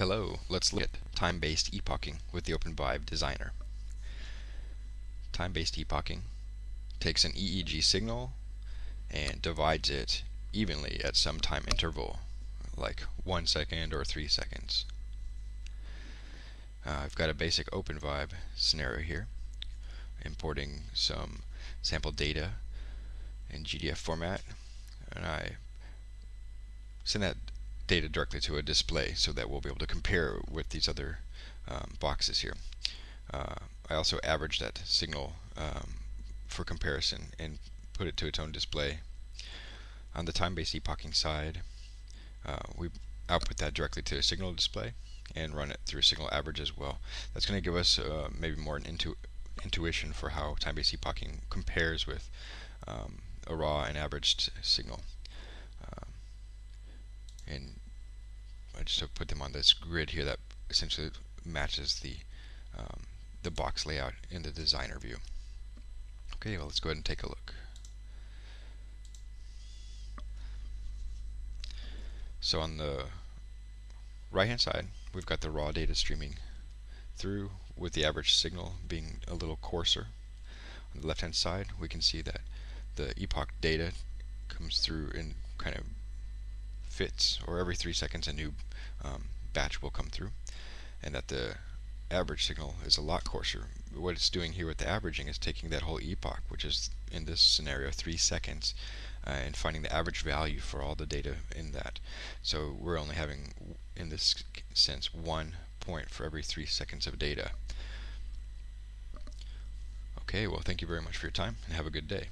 Hello, let's look at time-based epoching with the OpenVibe designer. Time-based epoching takes an EEG signal and divides it evenly at some time interval, like one second or three seconds. Uh, I've got a basic OpenVibe scenario here, importing some sample data in GDF format, and I send that data directly to a display so that we'll be able to compare with these other um, boxes here. Uh, I also average that signal um, for comparison and put it to its own display. On the time-based epoching side, uh, we output that directly to a signal display and run it through a signal average as well. That's going to give us uh, maybe more an intu intuition for how time-based epoching compares with um, a raw and averaged signal. Um, and I just put them on this grid here that essentially matches the um, the box layout in the designer view. Okay, well let's go ahead and take a look. So on the right hand side we've got the raw data streaming through with the average signal being a little coarser. On the left hand side we can see that the epoch data comes through in kind of fits or every three seconds a new um, batch will come through and that the average signal is a lot coarser. What it's doing here with the averaging is taking that whole epoch, which is in this scenario three seconds, uh, and finding the average value for all the data in that. So we're only having, in this sense, one point for every three seconds of data. Okay, well thank you very much for your time and have a good day.